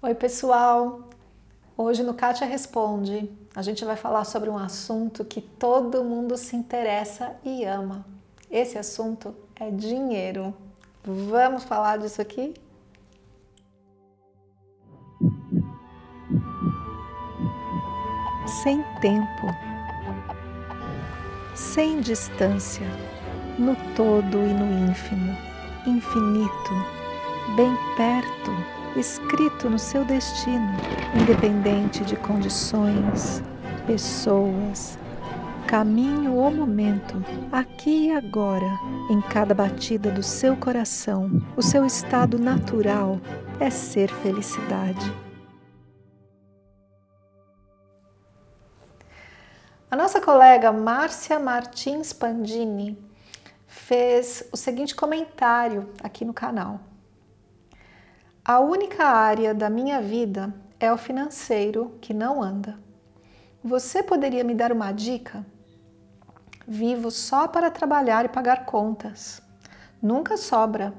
Oi pessoal, hoje no Kátia Responde a gente vai falar sobre um assunto que todo mundo se interessa e ama. Esse assunto é dinheiro. Vamos falar disso aqui? Sem tempo, sem distância, no todo e no ínfimo, infinito, bem perto, escrito no seu destino, independente de condições, pessoas, caminho ou momento, aqui e agora, em cada batida do seu coração, o seu estado natural é ser felicidade. A nossa colega Márcia Martins Pandini fez o seguinte comentário aqui no canal. A única área da minha vida é o financeiro que não anda. Você poderia me dar uma dica? Vivo só para trabalhar e pagar contas. Nunca sobra.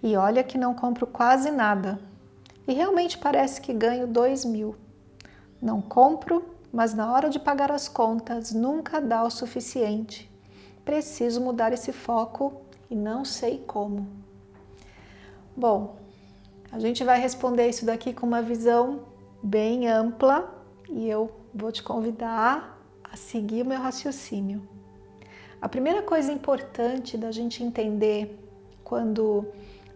E olha que não compro quase nada. E realmente parece que ganho dois mil. Não compro, mas na hora de pagar as contas nunca dá o suficiente. Preciso mudar esse foco e não sei como. Bom, a gente vai responder isso daqui com uma visão bem ampla e eu vou te convidar a seguir o meu raciocínio. A primeira coisa importante da gente entender quando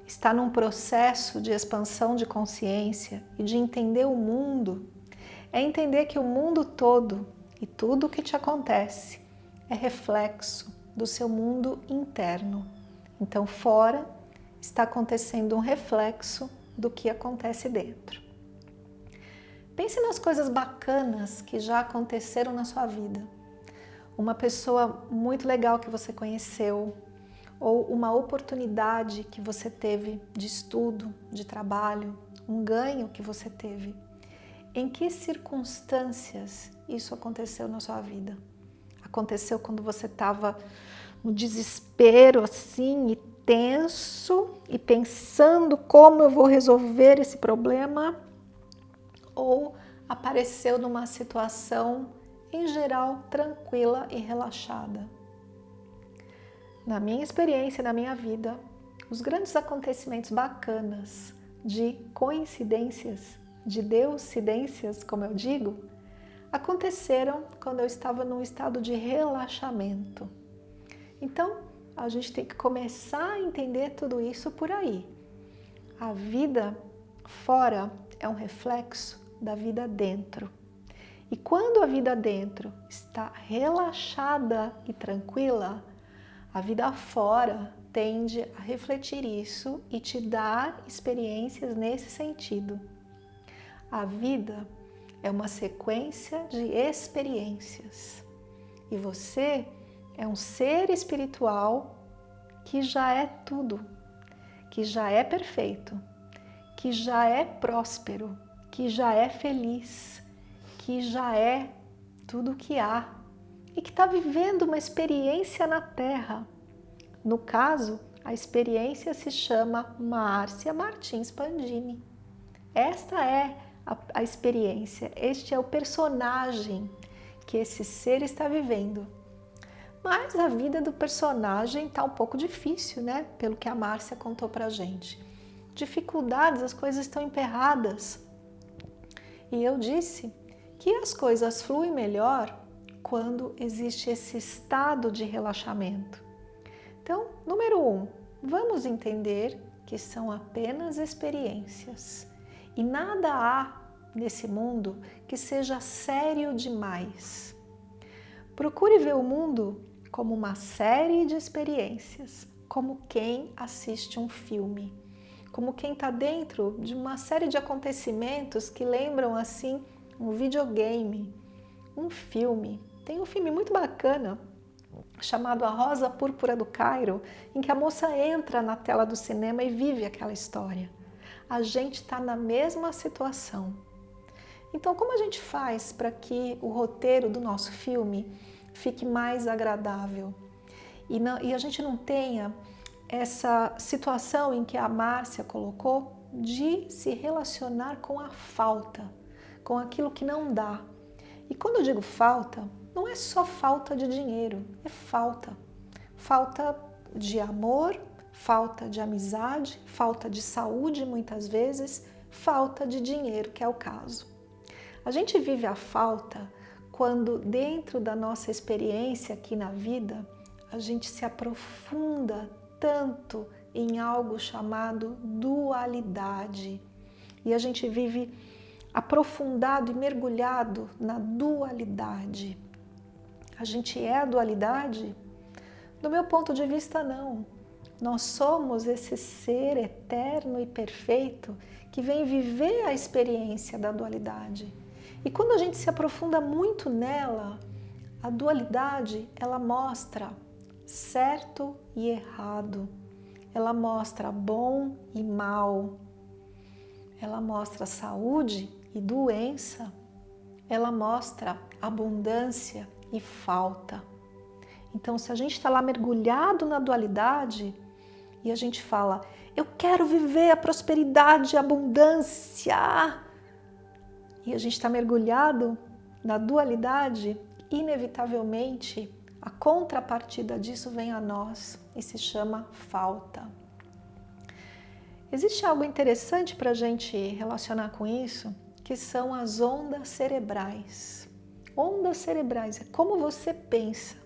está num processo de expansão de consciência e de entender o mundo é entender que o mundo todo e tudo o que te acontece é reflexo do seu mundo interno. Então, fora está acontecendo um reflexo do que acontece dentro. Pense nas coisas bacanas que já aconteceram na sua vida. Uma pessoa muito legal que você conheceu, ou uma oportunidade que você teve de estudo, de trabalho, um ganho que você teve. Em que circunstâncias isso aconteceu na sua vida? Aconteceu quando você estava no desespero assim e tenso e pensando como eu vou resolver esse problema ou apareceu numa situação em geral tranquila e relaxada. Na minha experiência, na minha vida, os grandes acontecimentos bacanas de coincidências, de deucidências, como eu digo, aconteceram quando eu estava num estado de relaxamento. Então, a gente tem que começar a entender tudo isso por aí. A vida fora é um reflexo da vida dentro. E quando a vida dentro está relaxada e tranquila, a vida fora tende a refletir isso e te dar experiências nesse sentido. A vida é uma sequência de experiências e você é um ser espiritual que já é tudo, que já é perfeito, que já é próspero, que já é feliz, que já é tudo o que há e que está vivendo uma experiência na Terra. No caso, a experiência se chama Márcia Martins Pandini. Esta é a, a experiência, este é o personagem que esse ser está vivendo. Mas a vida do personagem está um pouco difícil, né? Pelo que a Márcia contou pra gente. Dificuldades, as coisas estão emperradas. E eu disse que as coisas fluem melhor quando existe esse estado de relaxamento. Então, número um, vamos entender que são apenas experiências e nada há nesse mundo que seja sério demais. Procure ver o mundo como uma série de experiências, como quem assiste um filme, como quem está dentro de uma série de acontecimentos que lembram assim um videogame, um filme. Tem um filme muito bacana chamado A Rosa Púrpura do Cairo, em que a moça entra na tela do cinema e vive aquela história. A gente está na mesma situação. Então, como a gente faz para que o roteiro do nosso filme fique mais agradável e, não, e a gente não tenha essa situação em que a Márcia colocou de se relacionar com a falta, com aquilo que não dá. E quando eu digo falta, não é só falta de dinheiro, é falta. Falta de amor, falta de amizade, falta de saúde muitas vezes, falta de dinheiro, que é o caso. A gente vive a falta quando dentro da nossa experiência aqui na vida, a gente se aprofunda tanto em algo chamado dualidade. E a gente vive aprofundado e mergulhado na dualidade. A gente é a dualidade? Do meu ponto de vista, não. Nós somos esse ser eterno e perfeito que vem viver a experiência da dualidade. E quando a gente se aprofunda muito nela, a dualidade ela mostra certo e errado, ela mostra bom e mal, ela mostra saúde e doença, ela mostra abundância e falta. Então, se a gente está lá mergulhado na dualidade e a gente fala, eu quero viver a prosperidade, a abundância, e a gente está mergulhado na dualidade, inevitavelmente a contrapartida disso vem a nós e se chama falta. Existe algo interessante para a gente relacionar com isso, que são as ondas cerebrais. Ondas cerebrais é como você pensa,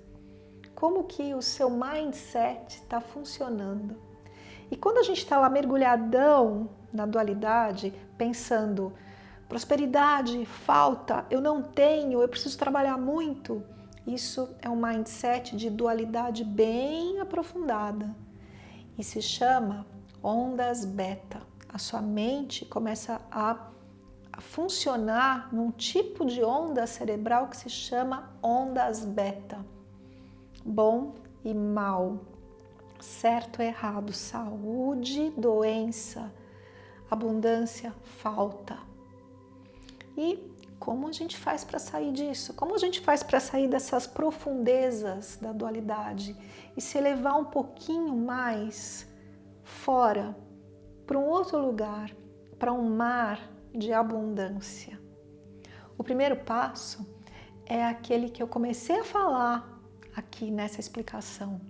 como que o seu mindset está funcionando. E quando a gente está lá mergulhadão na dualidade, pensando prosperidade, falta, eu não tenho, eu preciso trabalhar muito, isso é um mindset de dualidade bem aprofundada e se chama ondas beta. A sua mente começa a, funcionar num tipo de onda cerebral que se chama ondas beta. Bom e mal, certo e errado, saúde, doença, abundância, falta. E como a gente faz para sair disso? Como a gente faz para sair dessas profundezas da dualidade e se elevar um pouquinho mais fora, para um outro lugar, para um mar de abundância? O primeiro passo é aquele que eu comecei a falar aqui nessa explicação.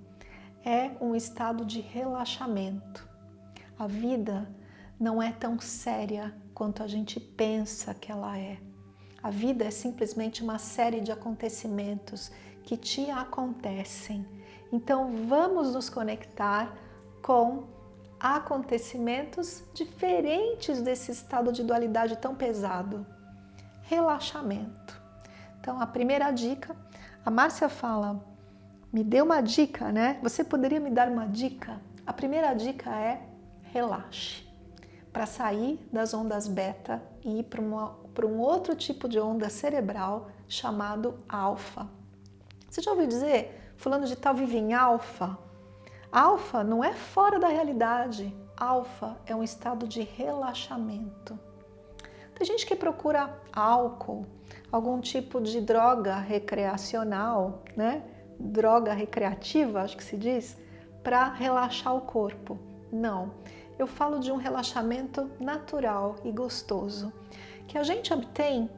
É um estado de relaxamento. A vida não é tão séria quanto a gente pensa que ela é. A vida é simplesmente uma série de acontecimentos que te acontecem. Então vamos nos conectar com acontecimentos diferentes desse estado de dualidade tão pesado. Relaxamento. Então a primeira dica, a Márcia fala, me dê uma dica, né? Você poderia me dar uma dica? A primeira dica é relaxe. Para sair das ondas beta e ir para um outro tipo de onda cerebral chamado alfa. Você já ouviu dizer, fulano de tal vive em alfa? Alfa não é fora da realidade, alfa é um estado de relaxamento. Tem gente que procura álcool, algum tipo de droga recreacional, né? droga recreativa, acho que se diz, para relaxar o corpo. Não, eu falo de um relaxamento natural e gostoso que a gente obtém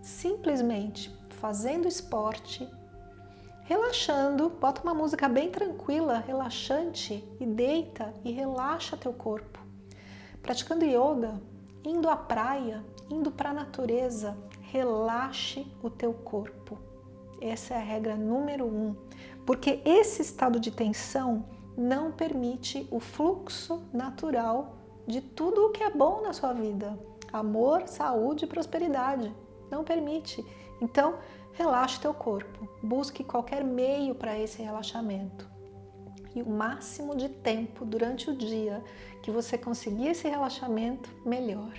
simplesmente fazendo esporte, relaxando, bota uma música bem tranquila, relaxante e deita e relaxa teu corpo. Praticando yoga, indo à praia, indo para a natureza, relaxe o teu corpo. Essa é a regra número um, porque esse estado de tensão não permite o fluxo natural de tudo o que é bom na sua vida amor, saúde e prosperidade. Não permite. Então, relaxe teu corpo. Busque qualquer meio para esse relaxamento. E o máximo de tempo durante o dia que você conseguir esse relaxamento, melhor.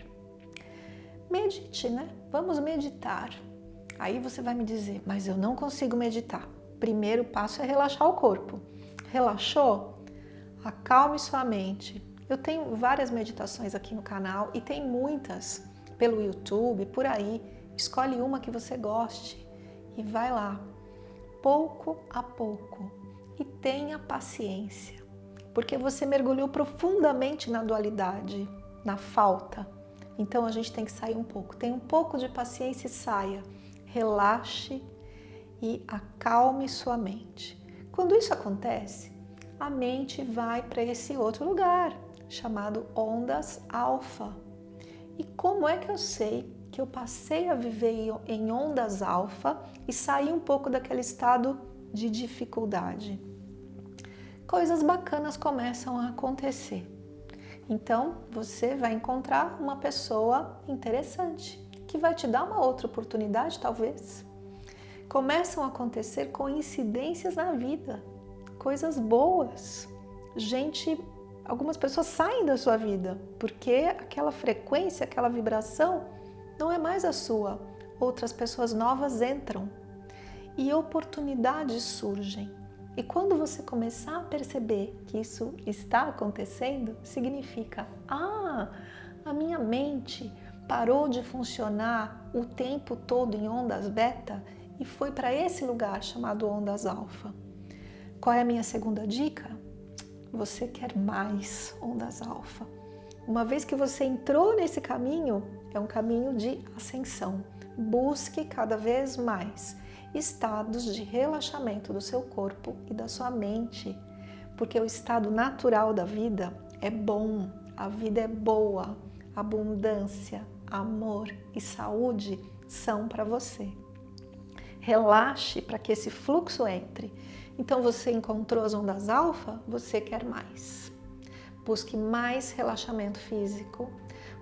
Medite, né? Vamos meditar. Aí você vai me dizer, mas eu não consigo meditar. Primeiro passo é relaxar o corpo. Relaxou? Acalme sua mente, eu tenho várias meditações aqui no canal e tem muitas pelo YouTube, por aí. Escolhe uma que você goste e vai lá, pouco a pouco. E tenha paciência, porque você mergulhou profundamente na dualidade. na falta. Então a gente tem que sair um pouco. Tenha um pouco de paciência e saia. Relaxe e acalme sua mente. Quando isso acontece, a mente vai para esse outro lugar, chamado ondas alfa. E como é que eu sei que eu passei a viver em ondas alfa e saí um pouco daquele estado de dificuldade? Coisas bacanas começam a acontecer. Então, você vai encontrar uma pessoa interessante que vai te dar uma outra oportunidade, talvez. Começam a acontecer coincidências na vida, coisas boas. Gente, algumas pessoas saem da sua vida porque aquela frequência, aquela vibração não é mais a sua. Outras pessoas novas entram e oportunidades surgem. E quando você começar a perceber que isso está acontecendo, significa: ah, a minha mente parou de funcionar o tempo todo em ondas beta e foi para esse lugar chamado ondas alfa. Qual é a minha segunda dica? Você quer mais ondas alfa. Uma vez que você entrou nesse caminho, é um caminho de ascensão. Busque cada vez mais estados de relaxamento do seu corpo e da sua mente, porque o estado natural da vida é bom, a vida é boa, abundância, amor e saúde são para você. Relaxe para que esse fluxo entre. Então você encontrou as ondas alfa, você quer mais. Busque mais relaxamento físico,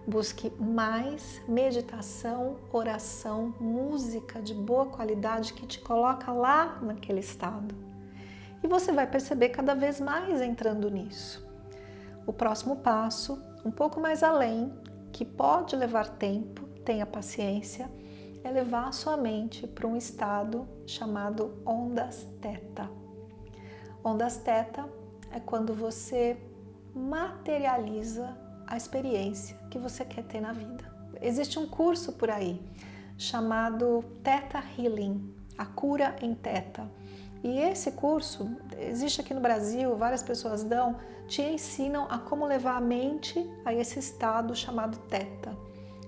Busque mais meditação, oração, música de boa qualidade que te coloca lá naquele estado. E você vai perceber cada vez mais entrando nisso. O próximo passo, um pouco mais além, que pode levar tempo, tenha paciência, é levar a sua mente para um estado chamado ondas teta. Ondas teta é quando você materializa a experiência que você quer ter na vida. Existe um curso por aí chamado Theta Healing, a cura em Theta. E esse curso existe aqui no Brasil, várias pessoas dão, te ensinam a como levar a mente a esse estado chamado Theta.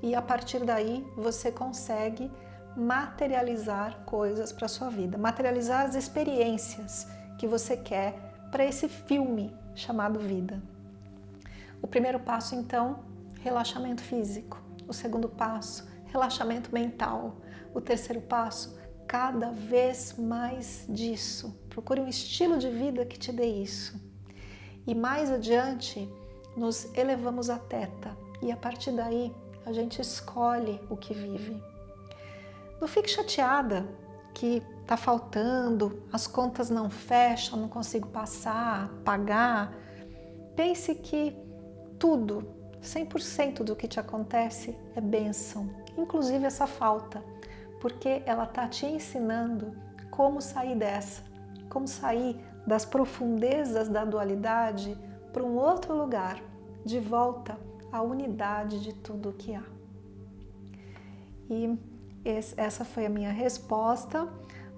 E a partir daí você consegue materializar coisas para sua vida, materializar as experiências que você quer para esse filme chamado vida. O primeiro passo, então, relaxamento físico. O segundo passo, relaxamento mental. O terceiro passo, cada vez mais disso. Procure um estilo de vida que te dê isso. E mais adiante, nos elevamos a teta e a partir daí a gente escolhe o que vive. Não fique chateada que está faltando, as contas não fecham, não consigo passar, pagar. Pense que tudo, 100% do que te acontece é bênção, inclusive essa falta, porque ela está te ensinando como sair dessa, como sair das profundezas da dualidade para um outro lugar, de volta à unidade de tudo o que há. E essa foi a minha resposta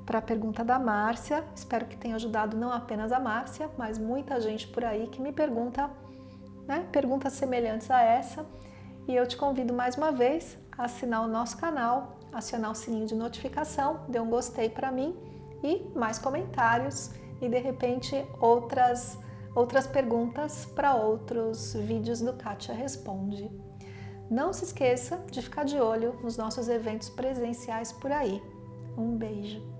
para a pergunta da Márcia. Espero que tenha ajudado não apenas a Márcia, mas muita gente por aí que me pergunta né, perguntas semelhantes a essa. E eu te convido mais uma vez a assinar o nosso canal, acionar o sininho de notificação, dê um gostei para mim e mais comentários e de repente outras, outras perguntas para outros vídeos do Kátia Responde. Não se esqueça de ficar de olho nos nossos eventos presenciais por aí. Um beijo!